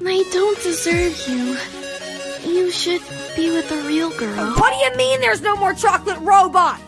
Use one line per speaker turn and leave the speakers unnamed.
I don't deserve you. You should be with a real girl.
What do you mean there's no more chocolate robot.